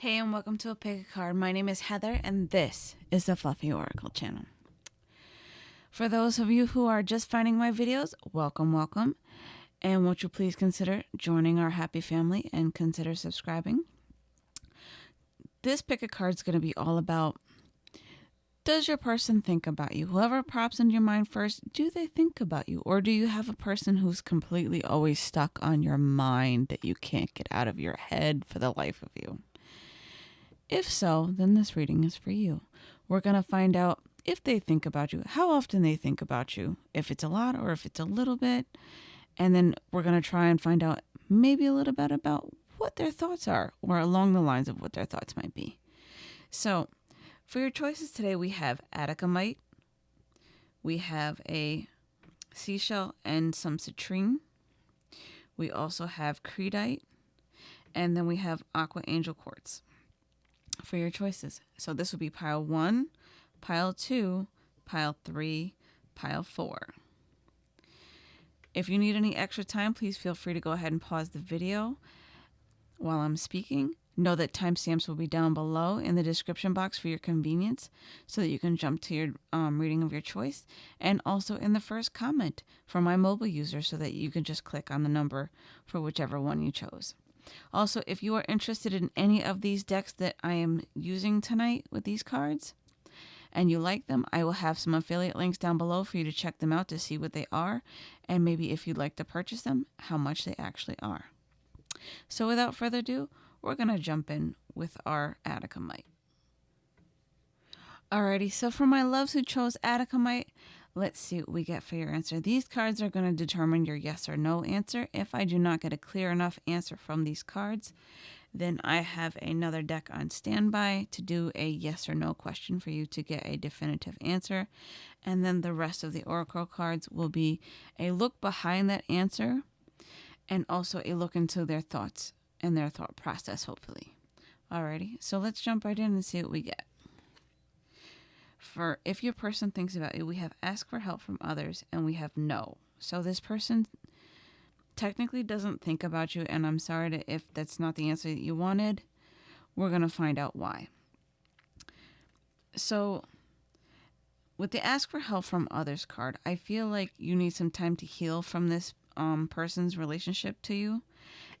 Hey, and welcome to a pick a card. My name is Heather, and this is the Fluffy Oracle channel. For those of you who are just finding my videos, welcome, welcome. And won't you please consider joining our happy family and consider subscribing? This pick a card is going to be all about does your person think about you? Whoever pops into your mind first, do they think about you? Or do you have a person who's completely always stuck on your mind that you can't get out of your head for the life of you? If so, then this reading is for you. We're going to find out if they think about you, how often they think about you, if it's a lot or if it's a little bit. And then we're going to try and find out maybe a little bit about what their thoughts are or along the lines of what their thoughts might be. So, for your choices today, we have Atacamite, we have a seashell and some citrine. We also have Creedite, and then we have Aqua Angel Quartz for your choices. So this would be pile one, pile two, pile three, pile four. If you need any extra time, please feel free to go ahead and pause the video while I'm speaking Know that timestamps will be down below in the description box for your convenience so that you can jump to your um, reading of your choice and also in the first comment for my mobile user so that you can just click on the number for whichever one you chose. Also, if you are interested in any of these decks that I am using tonight with these cards and you like them, I will have some affiliate links down below for you to check them out to see what they are and maybe if you'd like to purchase them, how much they actually are. So without further ado, we're going to jump in with our Attica Atacamite. Alrighty, so for my loves who chose Atacamite, let's see what we get for your answer. These cards are going to determine your yes or no answer. If I do not get a clear enough answer from these cards, then I have another deck on standby to do a yes or no question for you to get a definitive answer. And then the rest of the Oracle cards will be a look behind that answer and also a look into their thoughts and their thought process, hopefully. Alrighty, so let's jump right in and see what we get. For if your person thinks about you, we have ask for help from others and we have no. So this person technically doesn't think about you, and I'm sorry to, if that's not the answer that you wanted. We're going to find out why. So, with the ask for help from others card, I feel like you need some time to heal from this um, person's relationship to you.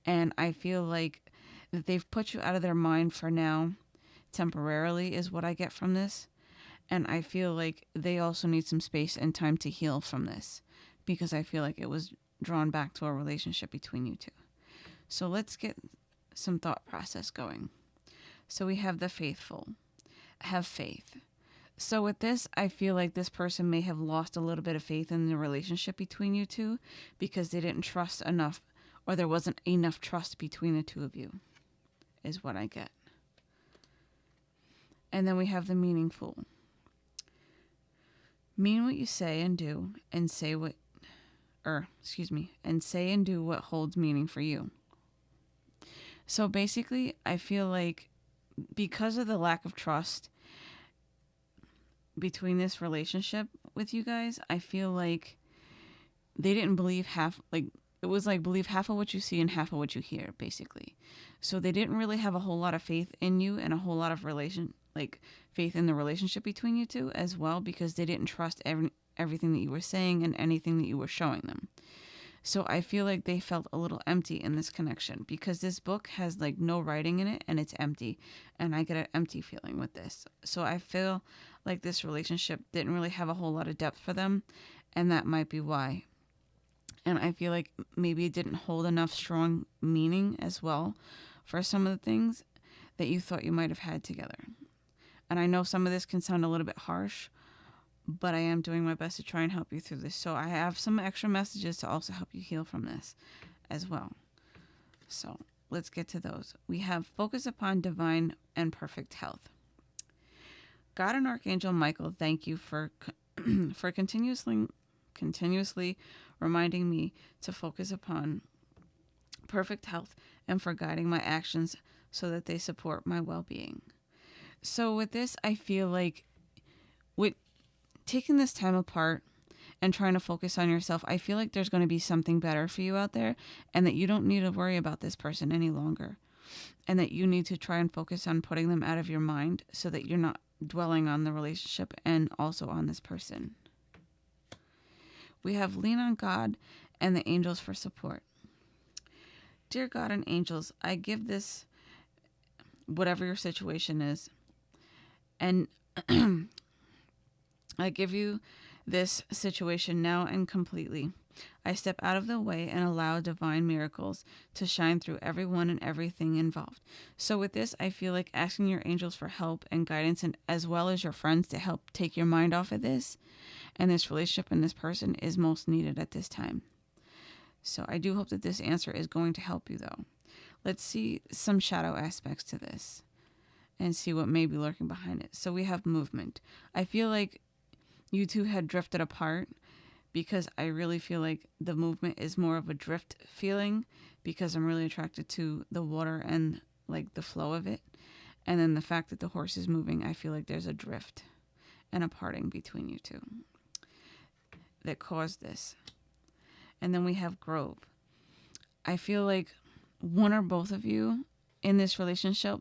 And I feel like that they've put you out of their mind for now, temporarily, is what I get from this. And I feel like they also need some space and time to heal from this because I feel like it was drawn back to a relationship between you two. So let's get some thought process going. So we have the faithful. Have faith. So with this, I feel like this person may have lost a little bit of faith in the relationship between you two because they didn't trust enough or there wasn't enough trust between the two of you, is what I get. And then we have the meaningful. Mean what you say and do, and say what, or excuse me, and say and do what holds meaning for you. So basically, I feel like because of the lack of trust between this relationship with you guys, I feel like they didn't believe half, like, it was like believe half of what you see and half of what you hear basically so they didn't really have a whole lot of faith in you and a whole lot of relation like faith in the relationship between you two as well because they didn't trust every, everything that you were saying and anything that you were showing them. So i feel like they felt a little empty in this connection because this book has like no writing in it and it's empty and i get an empty feeling with this. So i feel like this relationship didn't really have a whole lot of depth for them and that might be why. And I feel like maybe it didn't hold enough strong meaning as well for some of the things that you thought you might have had together. And I know some of this can sound a little bit harsh, but I am doing my best to try and help you through this. So I have some extra messages to also help you heal from this as well. So let's get to those. We have focus upon divine and perfect health. God and Archangel Michael, thank you for for continuously continuously reminding me to focus upon perfect health and for guiding my actions so that they support my well being. So, with this, I feel like with taking this time apart and trying to focus on yourself, I feel like there's going to be something better for you out there and that you don't need to worry about this person any longer and that you need to try and focus on putting them out of your mind so that you're not dwelling on the relationship and also on this person. We have lean on God and the angels for support. Dear God and angels, I give this, whatever your situation is, and I give you this situation now and completely. I step out of the way and allow divine miracles to shine through everyone and everything involved. So, with this, I feel like asking your angels for help and guidance, and as well as your friends to help take your mind off of this and this relationship and this person is most needed at this time. So, I do hope that this answer is going to help you, though. Let's see some shadow aspects to this and see what may be lurking behind it. So, we have movement. I feel like you two had drifted apart because I really feel like the movement is more of a drift feeling because I'm really attracted to the water and like the flow of it. And then the fact that the horse is moving, I feel like there's a drift and a parting between you two that caused this. And then we have Grove. I feel like one or both of you in this relationship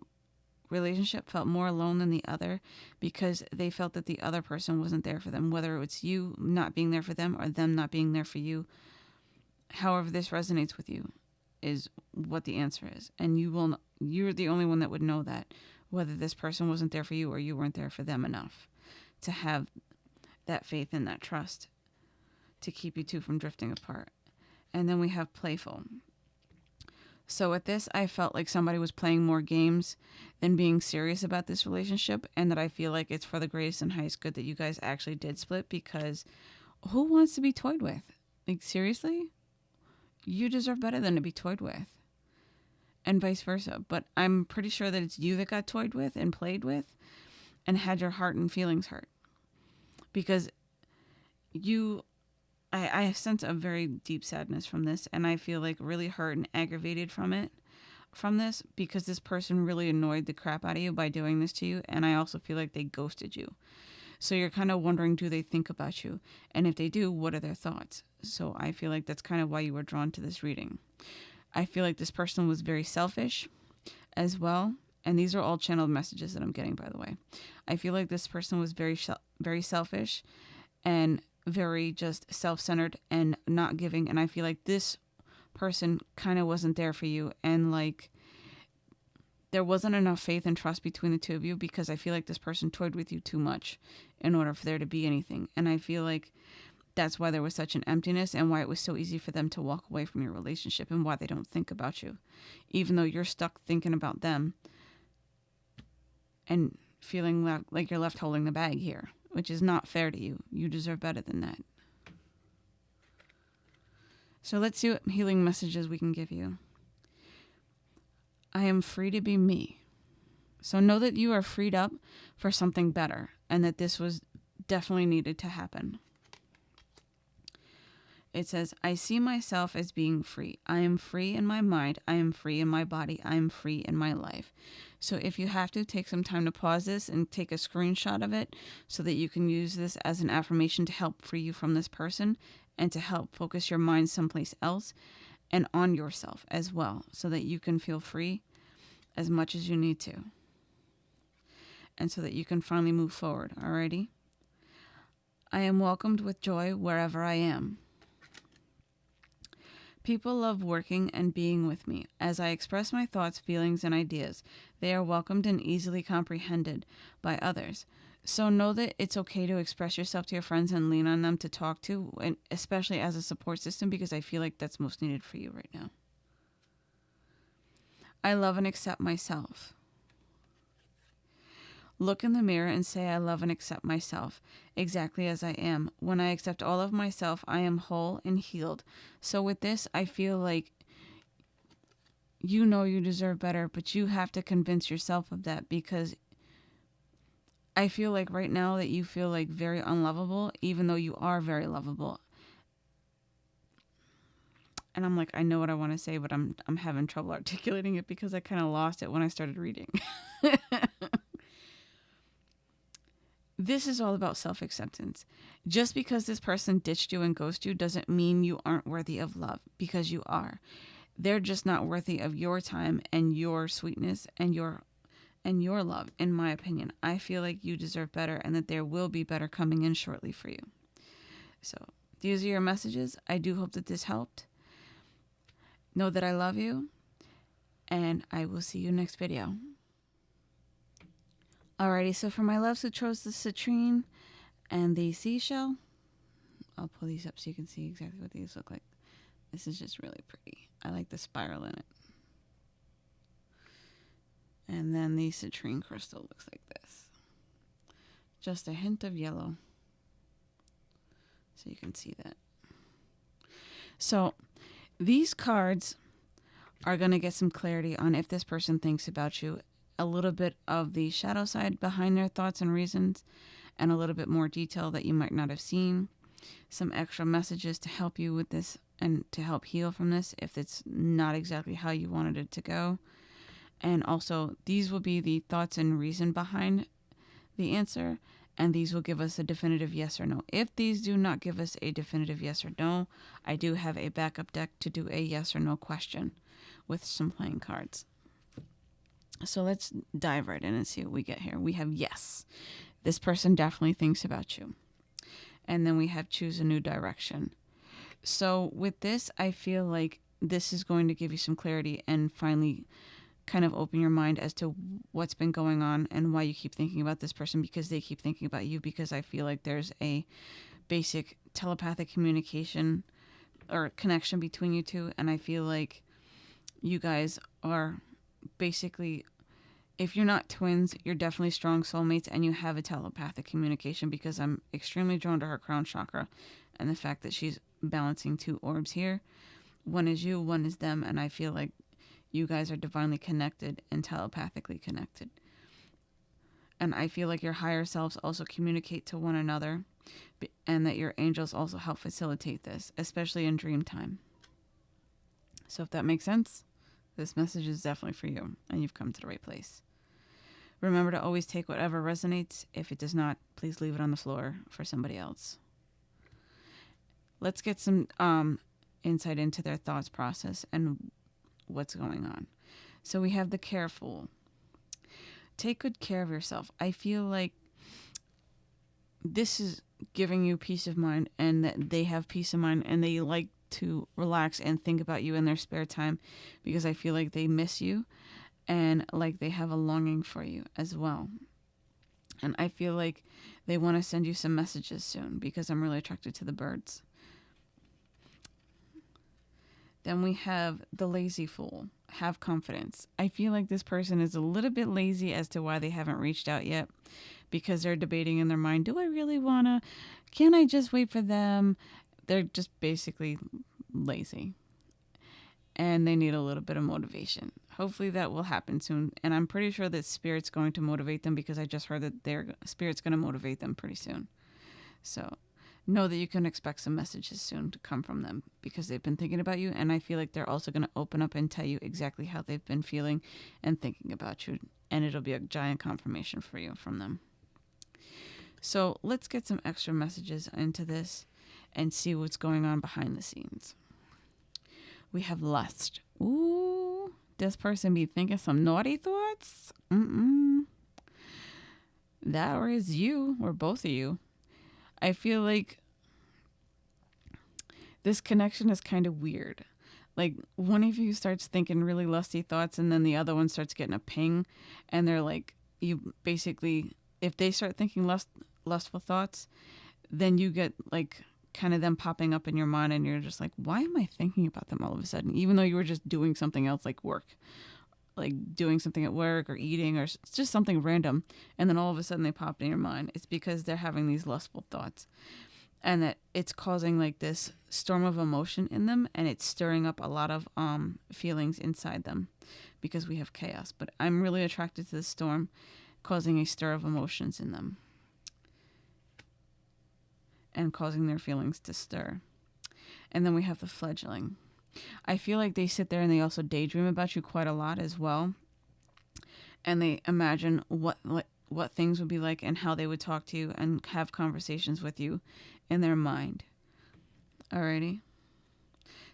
relationship felt more alone than the other because they felt that the other person wasn't there for them, whether it's you not being there for them or them not being there for you. However, this resonates with you is what the answer is. And you will you're the only one that would know that whether this person wasn't there for you or you weren't there for them enough to have that faith and that trust to keep you two from drifting apart. And then we have playful. So with this, I felt like somebody was playing more games than being serious about this relationship, and that I feel like it's for the greatest and highest good that you guys actually did split because who wants to be toyed with? Like, seriously? You deserve better than to be toyed with. And vice versa. But I'm pretty sure that it's you that got toyed with and played with and had your heart and feelings hurt. Because you I, I sense a very deep sadness from this, and I feel like really hurt and aggravated from it, from this, because this person really annoyed the crap out of you by doing this to you, and I also feel like they ghosted you. So you're kind of wondering, do they think about you? And if they do, what are their thoughts? So I feel like that's kind of why you were drawn to this reading. I feel like this person was very selfish as well. And these are all channeled messages that I'm getting, by the way. I feel like this person was very, very selfish and very just self centered and not giving. And I feel like this person kind of wasn't there for you. And like, there wasn't enough faith and trust between the two of you because I feel like this person toyed with you too much in order for there to be anything. And I feel like that's why there was such an emptiness and why it was so easy for them to walk away from your relationship and why they don't think about you. Even though you're stuck thinking about them and feeling like, like you're left holding the bag here which is not fair to you. You deserve better than that. So let's see what healing messages we can give you. I am free to be me. So know that you are freed up for something better and that this was definitely needed to happen. It says, I see myself as being free. I am free in my mind. I am free in my body. I am free in my life. So if you have to, take some time to pause this and take a screenshot of it so that you can use this as an affirmation to help free you from this person and to help focus your mind someplace else and on yourself as well so that you can feel free as much as you need to. And so that you can finally move forward. Alrighty? I am welcomed with joy wherever I am. People love working and being with me. As I express my thoughts, feelings, and ideas, they are welcomed and easily comprehended by others. So know that it's okay to express yourself to your friends and lean on them to talk to, and especially as a support system, because I feel like that's most needed for you right now. I love and accept myself. Look in the mirror and say, I love and accept myself exactly as I am. When I accept all of myself, I am whole and healed. So, with this, I feel like you know you deserve better, but you have to convince yourself of that because I feel like right now that you feel like very unlovable, even though you are very lovable. And I'm like, I know what I want to say, but I'm I'm having trouble articulating it because I kind of lost it when I started reading. this is all about self acceptance. Just because this person ditched you and ghosted you doesn't mean you aren't worthy of love, because you are. they're just not worthy of your time and your sweetness and your and your love in my opinion. I feel like you deserve better and that there will be better coming in shortly for you. So these are your messages. I do hope that this helped. Know that i love you and i will see you next video alrighty so for my loves who chose the citrine and the seashell i'll pull these up so you can see exactly what these look like this is just really pretty i like the spiral in it and then the citrine crystal looks like this. Just a hint of yellow. So you can see that. So these cards are going to get some clarity on if this person thinks about you, a little bit of the shadow side behind their thoughts and reasons, and a little bit more detail that you might not have seen. Some extra messages to help you with this and to help heal from this if it's not exactly how you wanted it to go. And also, these will be the thoughts and reason behind the answer, and these will give us a definitive yes or no. If these do not give us a definitive yes or no, I do have a backup deck to do a yes or no question with some playing cards. So let's dive right in and see what we get here. We have yes. This person definitely thinks about you. And then we have choose a new direction. So with this, I feel like this is going to give you some clarity and finally kind of open your mind as to what's been going on and why you keep thinking about this person because they keep thinking about you because I feel like there's a basic telepathic communication or connection between you two and I feel like you guys are basically if you're not twins, you're definitely strong soulmates and you have a telepathic communication because I'm extremely drawn to her crown chakra and the fact that she's balancing two orbs here. One is you, one is them, and I feel like you guys are divinely connected and telepathically connected. And I feel like your higher selves also communicate to one another, and that your angels also help facilitate this, especially in dream time. So, if that makes sense, this message is definitely for you, and you've come to the right place. Remember to always take whatever resonates. If it does not, please leave it on the floor for somebody else. Let's get some um, insight into their thoughts process and what's going on. So we have the careful. Take good care of yourself. I feel like this is giving you peace of mind and that they have peace of mind and they like to relax and think about you in their spare time because I feel like they miss you and like they have a longing for you as well. And I feel like they want to send you some messages soon because I'm really attracted to the birds. Then we have the lazy fool. Have confidence. I feel like this person is a little bit lazy as to why they haven't reached out yet because they're debating in their mind, do I really want to? Can I just wait for them? They're just basically lazy and they need a little bit of motivation. Hopefully that will happen soon. And I'm pretty sure that spirit's going to motivate them because I just heard that their spirit's going to motivate them pretty soon. So know that you can expect some messages soon to come from them because they've been thinking about you. And I feel like they're also going to open up and tell you exactly how they've been feeling and thinking about you. And it'll be a giant confirmation for you from them. So let's get some extra messages into this and see what's going on behind the scenes. We have lust. Ooh, this person be thinking some naughty thoughts? Mm-mm. That or is you, or both of you. I feel like this connection is kind of weird. Like one of you starts thinking really lusty thoughts and then the other one starts getting a ping and they're like you basically if they start thinking lust lustful thoughts, then you get like kind of them popping up in your mind and you're just like, why am I thinking about them all of a sudden? Even though you were just doing something else like work like doing something at work or eating or just something random. And then all of a sudden they popped in your mind. It's because they're having these lustful thoughts. And that it's causing like this storm of emotion in them and it's stirring up a lot of um feelings inside them because we have chaos. But i'm really attracted to the storm causing a stir of emotions in them and causing their feelings to stir and then we have the fledgling I feel like they sit there and they also daydream about you quite a lot as well. And they imagine what what what things would be like and how they would talk to you and have conversations with you in their mind. Alrighty.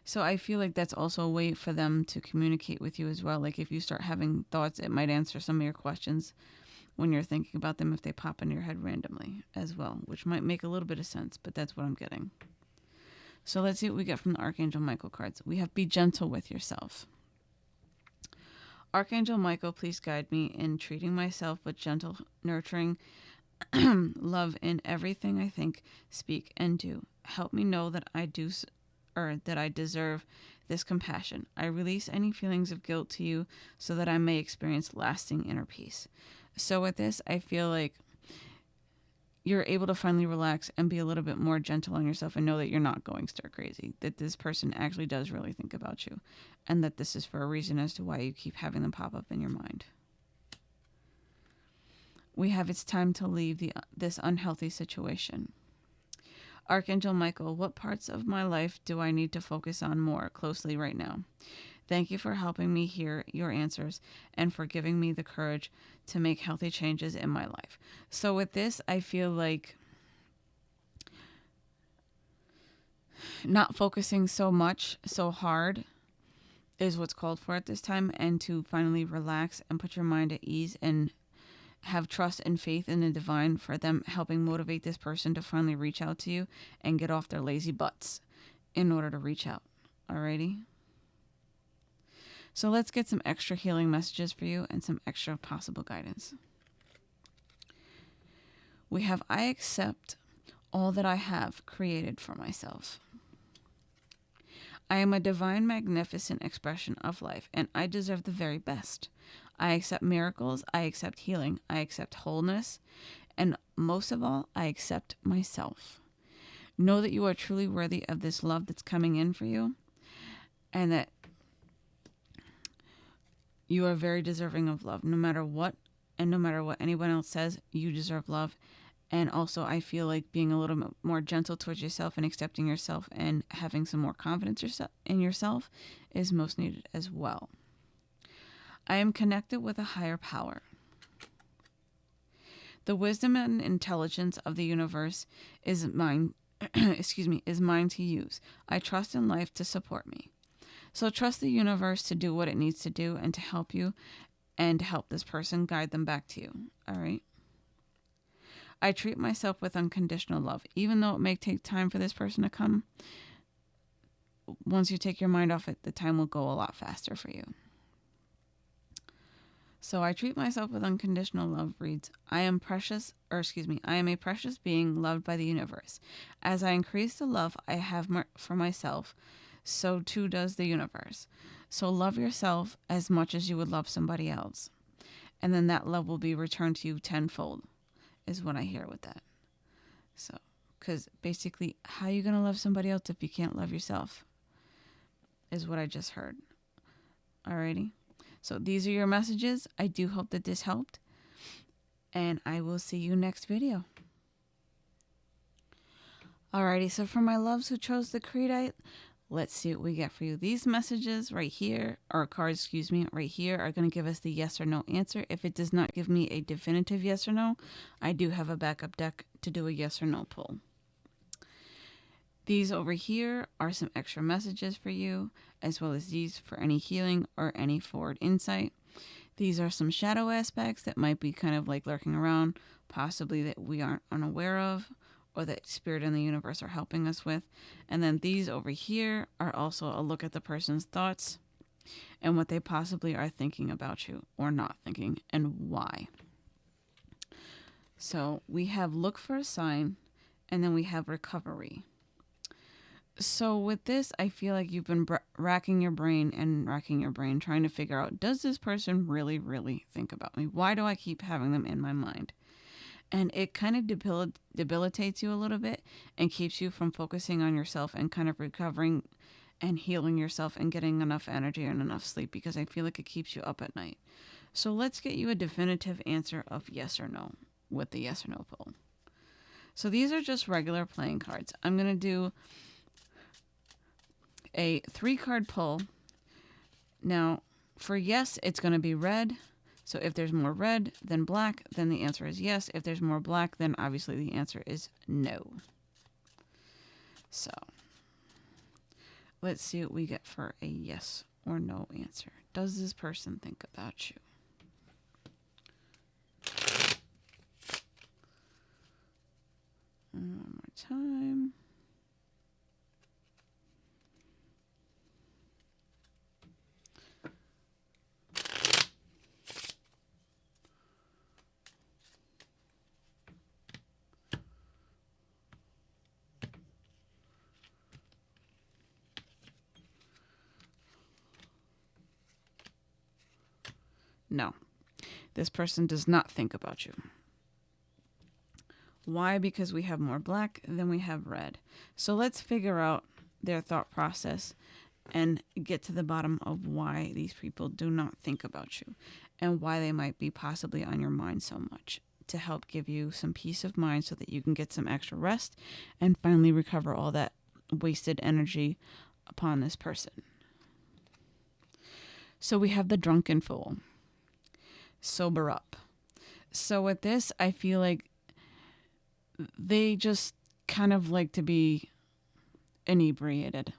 So I feel like that's also a way for them to communicate with you as well. Like if you start having thoughts, it might answer some of your questions when you're thinking about them if they pop into your head randomly as well, which might make a little bit of sense, but that's what I'm getting. So let's see what we get from the Archangel Michael cards. We have Be Gentle with Yourself. Archangel Michael, please guide me in treating myself with gentle, nurturing love in everything I think, speak, and do. Help me know that I do or that I deserve this compassion. I release any feelings of guilt to you so that I may experience lasting inner peace. So, with this, I feel like you're able to finally relax and be a little bit more gentle on yourself and know that you're not going stir crazy, that this person actually does really think about you, and that this is for a reason as to why you keep having them pop up in your mind. We have it's time to leave the, this unhealthy situation. Archangel Michael, what parts of my life do I need to focus on more closely right now? Thank you for helping me hear your answers and for giving me the courage to make healthy changes in my life. So, with this, I feel like not focusing so much, so hard is what's called for at this time, and to finally relax and put your mind at ease and have trust and faith in the divine for them helping motivate this person to finally reach out to you and get off their lazy butts in order to reach out. Alrighty? So let's get some extra healing messages for you and some extra possible guidance. We have I accept all that I have created for myself. I am a divine, magnificent expression of life, and I deserve the very best. I accept miracles, I accept healing, I accept wholeness, and most of all, I accept myself. Know that you are truly worthy of this love that's coming in for you, and that you are very deserving of love. No matter what, and no matter what anyone else says, you deserve love. And also, I feel like being a little bit more gentle towards yourself and accepting yourself and having some more confidence yourself in yourself is most needed as well. I am connected with a higher power. The wisdom and intelligence of the universe is mine, excuse me, is mine to use. I trust in life to support me. So trust the universe to do what it needs to do and to help you and help this person guide them back to you. All right? I treat myself with unconditional love, even though it may take time for this person to come. Once you take your mind off it, the time will go a lot faster for you. So I treat myself with unconditional love reads, I am precious, or excuse me, I am a precious being loved by the universe. As I increase the love I have for myself, so too does the universe. So love yourself as much as you would love somebody else. And then that love will be returned to you tenfold, is what I hear with that. So, because basically, how are you going to love somebody else if you can't love yourself? Is what I just heard. Alrighty. So these are your messages. I do hope that this helped. And I will see you next video. Alrighty, so for my loves who chose the Creedite, let's see what we get for you. These messages right here, or cards, excuse me, right here are going to give us the yes or no answer. If it does not give me a definitive yes or no, I do have a backup deck to do a yes or no pull. These over here are some extra messages for you, as well as these for any healing or any forward insight. These are some shadow aspects that might be kind of like lurking around, possibly that we aren't unaware of, or that spirit and the universe are helping us with. And then these over here are also a look at the person's thoughts and what they possibly are thinking about you or not thinking and why. So we have look for a sign and then we have recovery. So with this, I feel like you've been racking your brain and racking your brain trying to figure out does this person really really think about me? Why do I keep having them in my mind? And it kind of debil- debilitates you a little bit and keeps you from focusing on yourself and kind of recovering and healing yourself and getting enough energy and enough sleep because I feel like it keeps you up at night. So let's get you a definitive answer of yes or no with the yes or no pull. So these are just regular playing cards. I'm going to do a three card pull. Now, for yes, it's going to be red. So if there's more red than black, then the answer is yes. If there's more black, then obviously the answer is no. So let's see what we get for a yes or no answer. Does this person think about you? One more time. No, this person does not think about you. Why? Because we have more black than we have red. So let's figure out their thought process and get to the bottom of why these people do not think about you and why they might be possibly on your mind so much to help give you some peace of mind so that you can get some extra rest and finally recover all that wasted energy upon this person. So we have the drunken fool sober up. So with this, I feel like they just kind of like to be inebriated.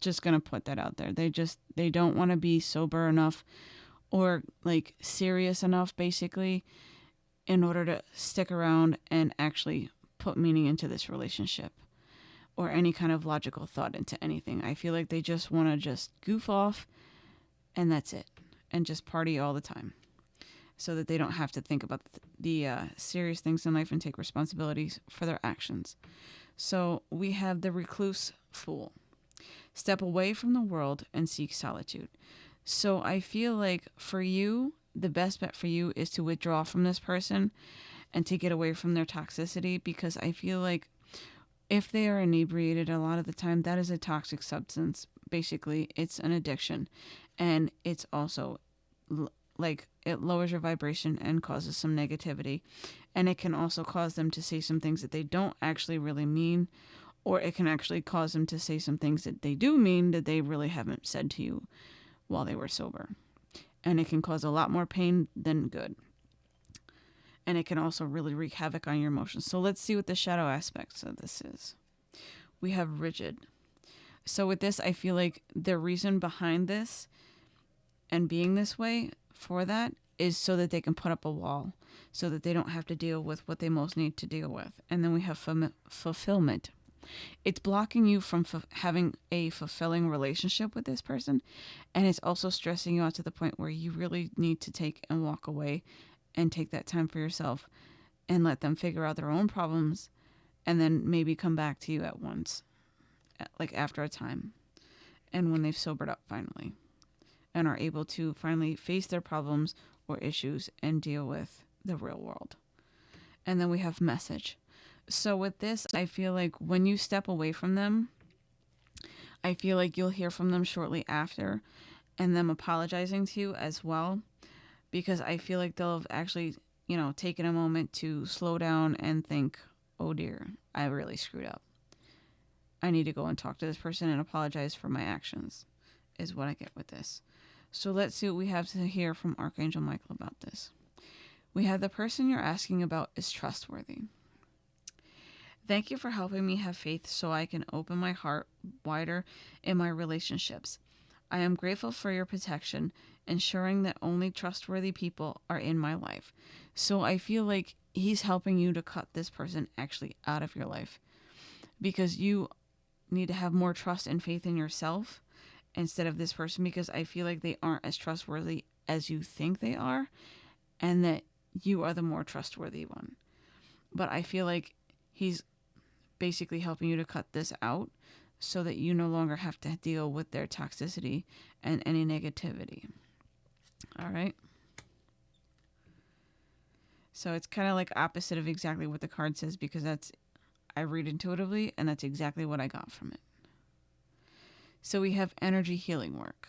Just going to put that out there. They just they don't want to be sober enough or like serious enough basically in order to stick around and actually put meaning into this relationship or any kind of logical thought into anything. I feel like they just want to just goof off and that's it and just party all the time so that they don't have to think about the uh, serious things in life and take responsibilities for their actions. So we have the recluse fool. Step away from the world and seek solitude. So I feel like for you, the best bet for you is to withdraw from this person and to get away from their toxicity because I feel like if they are inebriated a lot of the time that is a toxic substance basically it's an addiction and it's also like it lowers your vibration and causes some negativity. And it can also cause them to say some things that they don't actually really mean, or it can actually cause them to say some things that they do mean that they really haven't said to you while they were sober. And it can cause a lot more pain than good. And it can also really wreak havoc on your emotions. So let's see what the shadow aspects of this is. We have rigid. So with this, I feel like the reason behind this and being this way for that is so that they can put up a wall so that they don't have to deal with what they most need to deal with. And then we have fum- fulfillment. It's blocking you from f- having a fulfilling relationship with this person. And it's also stressing you out to the point where you really need to take and walk away and take that time for yourself and let them figure out their own problems and then maybe come back to you at once, like after a time and when they've sobered up finally and are able to finally face their problems or issues and deal with the real world. And then we have message. So with this, I feel like when you step away from them, I feel like you'll hear from them shortly after and them apologizing to you as well because I feel like they'll have actually, you know, taken a moment to slow down and think, "Oh dear, I really screwed up. I need to go and talk to this person and apologize for my actions." Is what I get with this. So let's see what we have to hear from Archangel Michael about this. We have the person you're asking about is trustworthy. Thank you for helping me have faith so I can open my heart wider in my relationships. I am grateful for your protection, ensuring that only trustworthy people are in my life. So I feel like he's helping you to cut this person actually out of your life because you need to have more trust and faith in yourself instead of this person because I feel like they aren't as trustworthy as you think they are and that you are the more trustworthy one. But I feel like he's basically helping you to cut this out so that you no longer have to deal with their toxicity and any negativity. All right. So it's kind of like opposite of exactly what the card says because that's I read intuitively and that's exactly what I got from it. So we have energy healing work.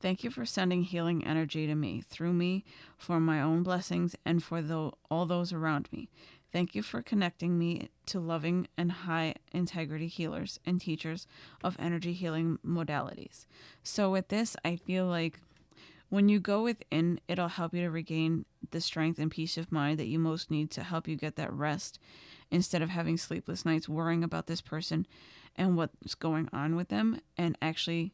Thank you for sending healing energy to me, through me, for my own blessings and for the, all those around me. Thank you for connecting me to loving and high integrity healers and teachers of energy healing modalities. So, with this, I feel like when you go within, it'll help you to regain the strength and peace of mind that you most need to help you get that rest instead of having sleepless nights worrying about this person and what's going on with them and actually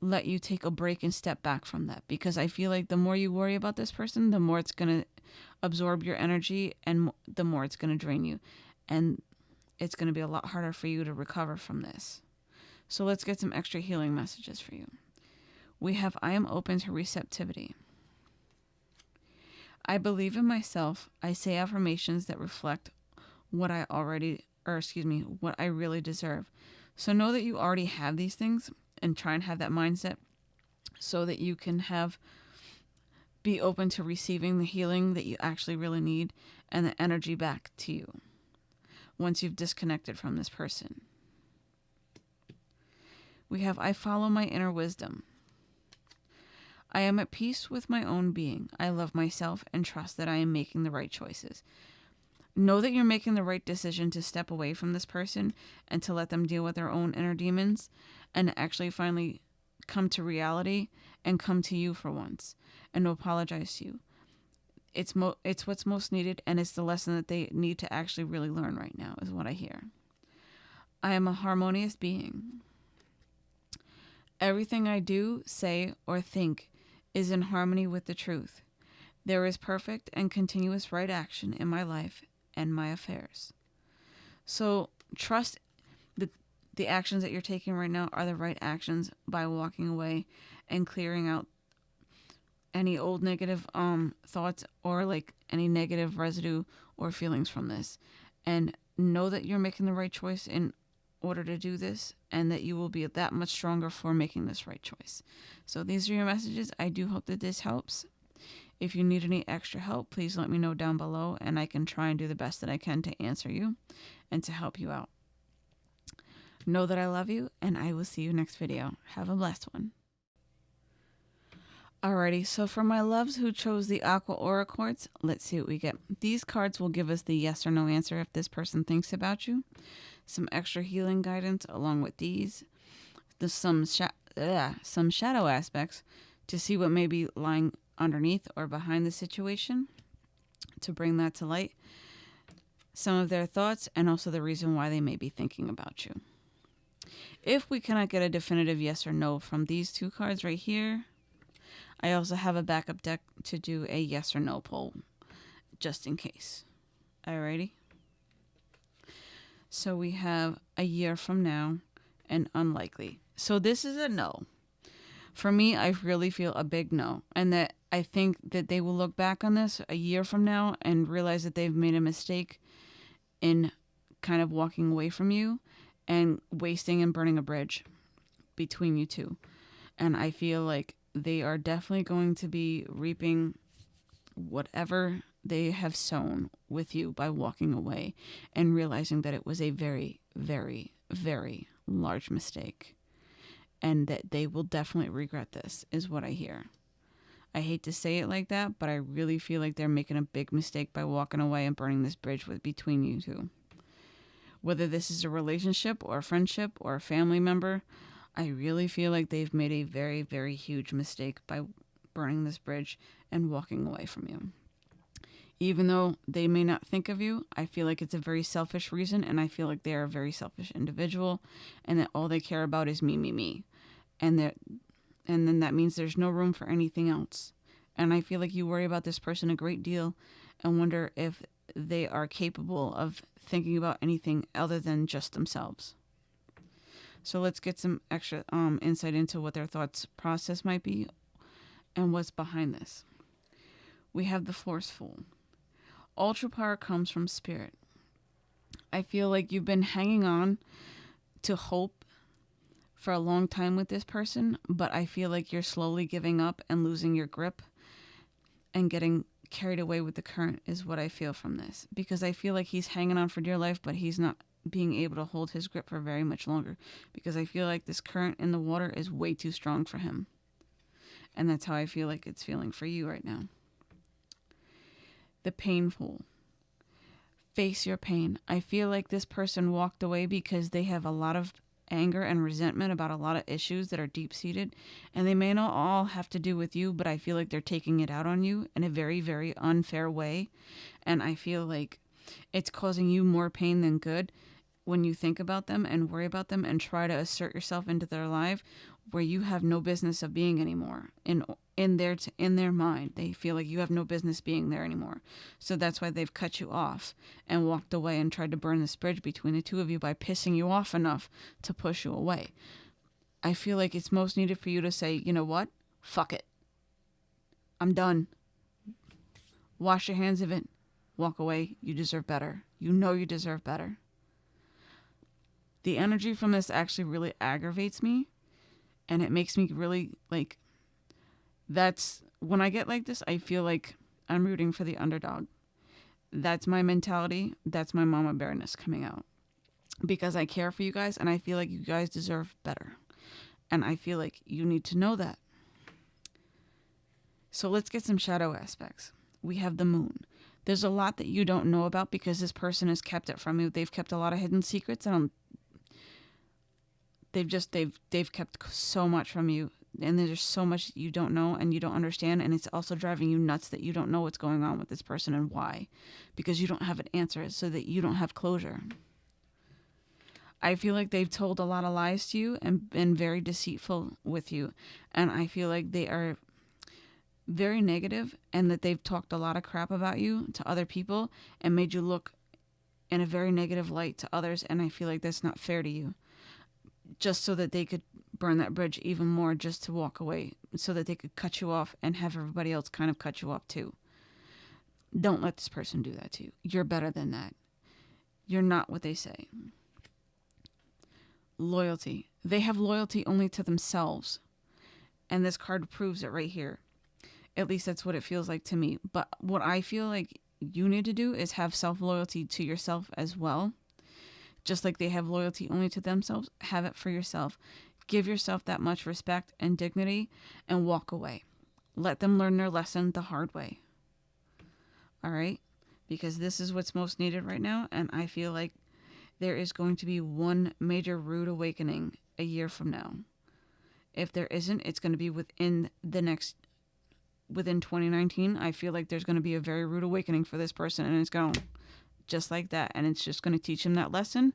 let you take a break and step back from that because I feel like the more you worry about this person, the more it's going to absorb your energy and the more it's going to drain you. And it's going to be a lot harder for you to recover from this. So let's get some extra healing messages for you. We have I am open to receptivity. I believe in myself. I say affirmations that reflect what I already, or excuse me, what I really deserve. So know that you already have these things and try and have that mindset so that you can have be open to receiving the healing that you actually really need and the energy back to you once you've disconnected from this person. We have I follow my inner wisdom. I am at peace with my own being. I love myself and trust that I am making the right choices. Know that you're making the right decision to step away from this person and to let them deal with their own inner demons and actually finally come to reality and come to you for once and apologize to you. It's mo- it's what's most needed and it's the lesson that they need to actually really learn right now is what I hear. I am a harmonious being. Everything I do, say, or think is in harmony with the truth. There is perfect and continuous right action in my life and my affairs. So trust that the actions that you're taking right now are the right actions by walking away and clearing out any old negative um thoughts or like any negative residue or feelings from this and know that you're making the right choice in order to do this and that you will be that much stronger for making this right choice. So these are your messages. I do hope that this helps. If you need any extra help, please let me know down below and I can try and do the best that I can to answer you and to help you out. Know that I love you and I will see you next video. Have a blessed one. Alrighty, so for my loves who chose the Aqua Aura Quartz, let's see what we get. These cards will give us the yes or no answer if this person thinks about you. Some extra healing guidance along with these. There's some, sh- ugh, some shadow aspects to see what may be lying underneath or behind the situation to bring that to light, some of their thoughts, and also the reason why they may be thinking about you. If we cannot get a definitive yes or no from these two cards right here, I also have a backup deck to do a yes or no poll just in case. Alrighty. So we have a year from now and unlikely. So this is a no. For me, I really feel a big no. And that I think that they will look back on this a year from now and realize that they've made a mistake in kind of walking away from you and wasting and burning a bridge between you two. And I feel like they are definitely going to be reaping whatever they have sown with you by walking away and realizing that it was a very, very, very large mistake. And that they will definitely regret this, is what I hear. I hate to say it like that, but I really feel like they're making a big mistake by walking away and burning this bridge with between you two. Whether this is a relationship or a friendship or a family member, I really feel like they've made a very, very huge mistake by burning this bridge and walking away from you. Even though they may not think of you, I feel like it's a very selfish reason, and I feel like they are a very selfish individual, and that all they care about is me, me, me, and that, and then that means there's no room for anything else. And I feel like you worry about this person a great deal, and wonder if they are capable of thinking about anything other than just themselves. So let's get some extra um, insight into what their thoughts process might be and what's behind this. We have the forceful. Ultra power comes from spirit. I feel like you've been hanging on to hope for a long time with this person, but I feel like you're slowly giving up and losing your grip and getting carried away with the current is what I feel from this because I feel like he's hanging on for dear life, but he's not being able to hold his grip for very much longer because I feel like this current in the water is way too strong for him. And that's how I feel like it's feeling for you right now. The painful. Face your pain. I feel like this person walked away because they have a lot of anger and resentment about a lot of issues that are deep seated. And they may not all have to do with you, but I feel like they're taking it out on you in a very, very unfair way. And I feel like it's causing you more pain than good when you think about them and worry about them and try to assert yourself into their life where you have no business of being anymore. In in their t- in their mind they feel like you have no business being there anymore. So that's why they've cut you off and walked away and tried to burn this bridge between the two of you by pissing you off enough to push you away. I feel like it's most needed for you to say you know what? Fuck it. I'm done. Wash your hands of it. Walk away. You deserve better. You know you deserve better. The energy from this actually really aggravates me and it makes me really like that's when I get like this, I feel like I'm rooting for the underdog. That's my mentality. That's my mama bearness coming out. Because I care for you guys and I feel like you guys deserve better. And I feel like you need to know that. So let's get some shadow aspects. We have the moon. There's a lot that you don't know about because this person has kept it from you. They've kept a lot of hidden secrets and they've just they've they've kept so much from you. And there's so much you don't know and you don't understand. And it's also driving you nuts that you don't know what's going on with this person and why. Because you don't have an answer so that you don't have closure. I feel like they've told a lot of lies to you and been very deceitful with you. And i feel like they are very negative and that they've talked a lot of crap about you to other people and made you look in a very negative light to others. And i feel like that's not fair to you just so that they could burn that bridge even more just to walk away so that they could cut you off and have everybody else kind of cut you off too. Don't let this person do that to you. You're better than that. You're not what they say. Loyalty. They have loyalty only to themselves. And this card proves it right here. At least that's what it feels like to me. But what I feel like you need to do is have self loyalty to yourself as well just like they have loyalty only to themselves, have it for yourself. Give yourself that much respect and dignity and walk away. Let them learn their lesson the hard way. All right? Because this is what's most needed right now. And I feel like there is going to be one major rude awakening a year from now. If there isn't, it's going to be within the next within 2019 i feel like there's going to be a very rude awakening for this person and it's going just like that. And it's just going to teach them that lesson.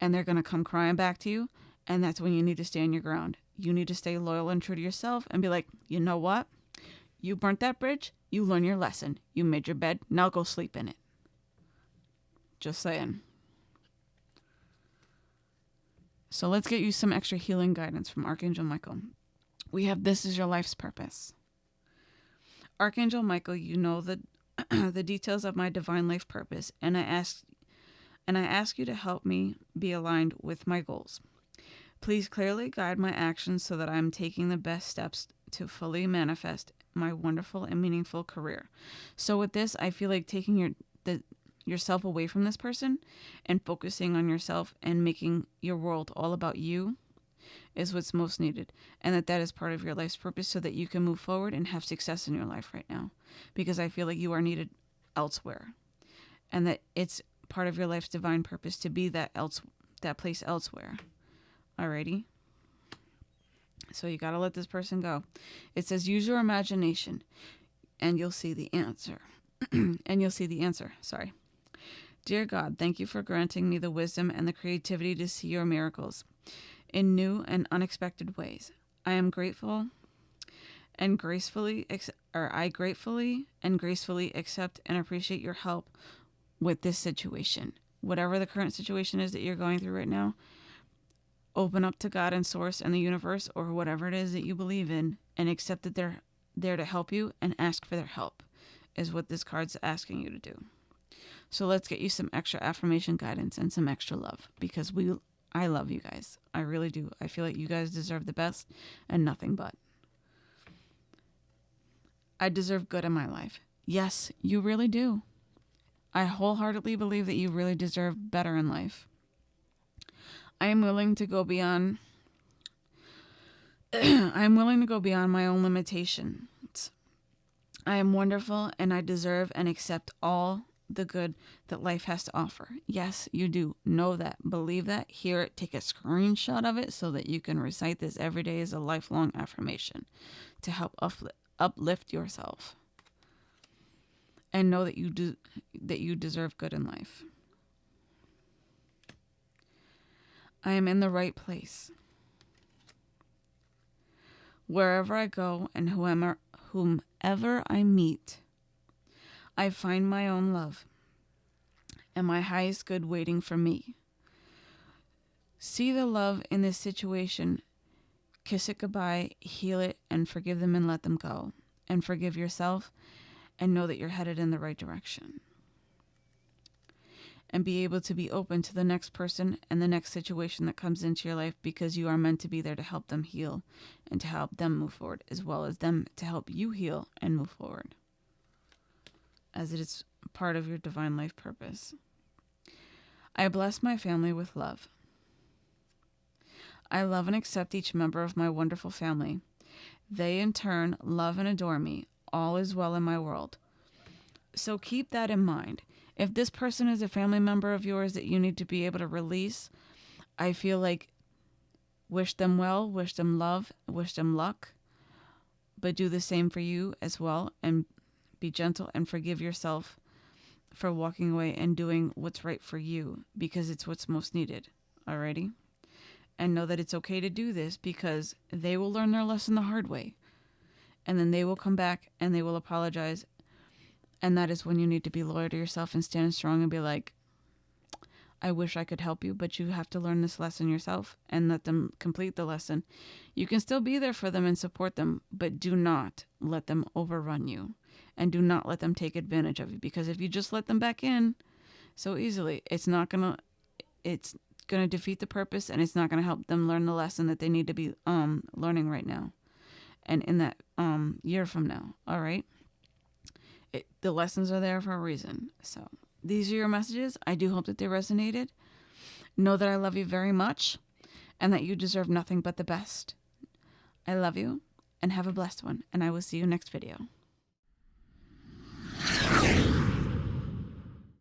And they're going to come crying back to you. And that's when you need to stand your ground. You need to stay loyal and true to yourself and be like, you know what? You burnt that bridge. You learned your lesson. You made your bed. Now go sleep in it. Just saying. So let's get you some extra healing guidance from Archangel Michael. We have This is Your Life's Purpose. Archangel Michael, you know the the details of my divine life purpose, and I ask and I ask you to help me be aligned with my goals. Please clearly guide my actions so that I am taking the best steps to fully manifest my wonderful and meaningful career. So with this, I feel like taking your the yourself away from this person and focusing on yourself and making your world all about you is what's most needed and that that is part of your life's purpose so that you can move forward and have success in your life right now because I feel like you are needed elsewhere and that it's part of your life's divine purpose to be that else that place elsewhere. Alrighty. So you got to let this person go. It says use your imagination and you'll see the answer. and you'll see the answer. Sorry. Dear God, thank you for granting me the wisdom and the creativity to see your miracles in new and unexpected ways. I am grateful and gracefully or I gratefully and gracefully accept and appreciate your help with this situation. Whatever the current situation is that you're going through right now, open up to God and source and the universe or whatever it is that you believe in and accept that they're there to help you and ask for their help is what this card's asking you to do. So let's get you some extra affirmation guidance and some extra love because we I love you guys. I really do. I feel like you guys deserve the best and nothing but. I deserve good in my life. Yes, you really do. I wholeheartedly believe that you really deserve better in life. I am willing to go beyond I am willing to go beyond my own limitations. I am wonderful and I deserve and accept all the good that life has to offer. Yes, you do. Know that. Believe that. Hear it. Take a screenshot of it so that you can recite this every day as a lifelong affirmation to help uplift, yourself. and know that you do that you deserve good in life. I am in the right place. Wherever I go and whomever, whomever I meet, I find my own love and my highest good waiting for me. See the love in this situation, kiss it goodbye, heal it, and forgive them and let them go. And forgive yourself and know that you're headed in the right direction and be able to be open to the next person and the next situation that comes into your life because you are meant to be there to help them heal and to help them move forward, as well as them to help you heal and move forward, as it is part of your divine life purpose. I bless my family with love. I love and accept each member of my wonderful family. They, in turn, love and adore me. All is well in my world. So keep that in mind if this person is a family member of yours that you need to be able to release, I feel like wish them well, wish them love, wish them luck, but do the same for you as well and be gentle and forgive yourself for walking away and doing what's right for you because it's what's most needed. Alrighty? And know that it's okay to do this because they will learn their lesson the hard way. And then they will come back and they will apologize and that is when you need to be loyal to yourself and stand strong and be like, I wish I could help you, but you have to learn this lesson yourself and let them complete the lesson. You can still be there for them and support them, but do not let them overrun you and do not let them take advantage of you because if you just let them back in so easily, it's not going to it's going to defeat the purpose and it's not going to help them learn the lesson that they need to be um learning right now and in that um year from now. All right? it, the lessons are there for a reason. So these are your messages. I do hope that they resonated. Know that I love you very much and that you deserve nothing but the best. I love you and have a blessed one, and I will see you next video.